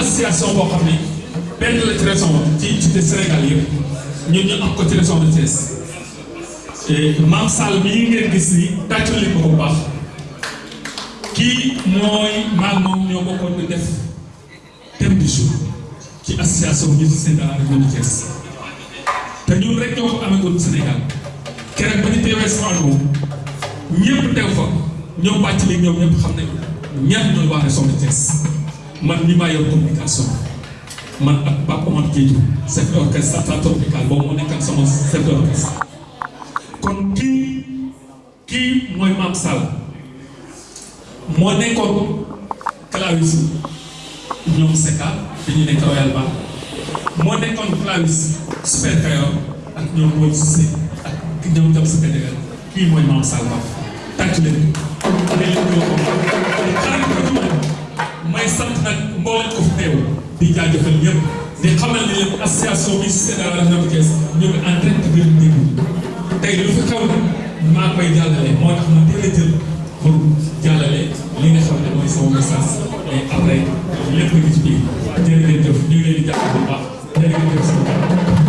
association boo xam ne benn la ci région ci unité Sénégal yëpp ñun ñu am ko ci région de Thiès maam Sall mii ngeen gis ni tàccu li ko bu baax kii mooy maam moom ñoo bokkoon di def thème du jour ci association musicien de la région de Thiès te ñun rek ñoo ko amagoon Sénégal keroog ba ñu teewee soxna moom ñëpp teew fa ñoom bàcc li ñoom ñëpp xam nañu ñaar ñooy waa région de Thiès man mi maa yor communication man ak Pape Omar Diédhiou chef d'orchestre central tropical boobu moo nekk ak sama chef d'orchestre kii mooy Maam Sall moo nekkoon clavis ñoom Seka bi ñu nekk Royal Bank moo nekkoon clavis Super Kayor ak ñoom Paul Cissé ak ñoom Jam Seka Jagal kii mooy Maam Sall Ba tàcc leen ne leen ñoo ko xarit ko may sant nag mboolem ko fi teew di jaajëfal ñëpp di xamal ne leen association bi c'est dans la région de Thiès ñu ngi en train de gën a déglu tey lu fi xew nag maa koy jàllale moo tax ma teel a jël pour jàllale li nga xam ne mooy sama message et après lépp ngi ci biir jërë ngeen jëf ñu ngi leen di jàpp bu baax jërë ngeen jëf sama kanam.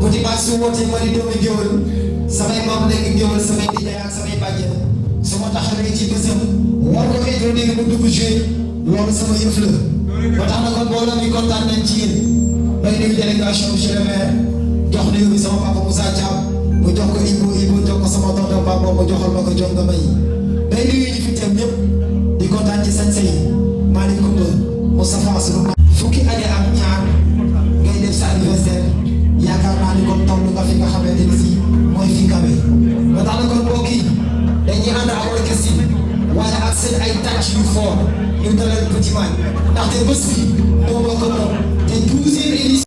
ku ci baax su wootee ma di doomi géwël samay maam nekk géwël samay nijaay ak samay bàjjen su ma taxawee ci bésam war ko introduire mu dugg joué loolu sama yëf la ba tax na kon mbooloo mi kontaan nañ ci yéen may nuyu délégation monsieur le maire jox nuyu bi sama papa Moussa Thiam mu jox ko Ibo Ibo jox ko sama tonton Bamba mu joxal ma ko jox nga may may nuyu ñi fi teew ñëpp di kontaan ci sañ-sañ Malick Koumba fukki añe ak ñaar ngay def sa anniversaire yaakaar naa ni kon toll nga fi nga xamante ni si mooy fi kawe ba tax na kon mbokk yi dañuy ànd ak orchestre yi waaye ak seen ay tàcc yu fort ñu dalal Petit Man ndaxte bés bi moo bokk moom te douzième édition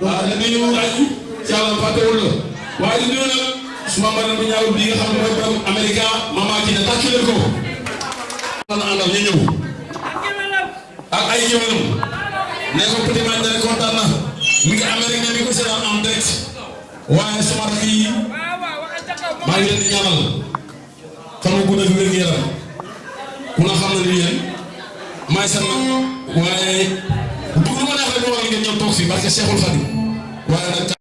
waaw li ñu laaj yàlla fàttewul la waaye di nuyu nag suma madame bu ñaaw bi nga xam ne mooy borom américain mama ci ne tàccu leen ko man àndal ñu ñëw ak ay géwélam ne ko petit man dana kontaan na mi ngi amérique mi ko seetaan en direct waaye suma rakk yi maa ngi leen di ñaanal fan wu gudd ak wér yaram ku la xam na ni yéen maay seen waaye du ma neex rek ma war ngeen ñëw toog fii barke Cheikhul Khadim waaye nag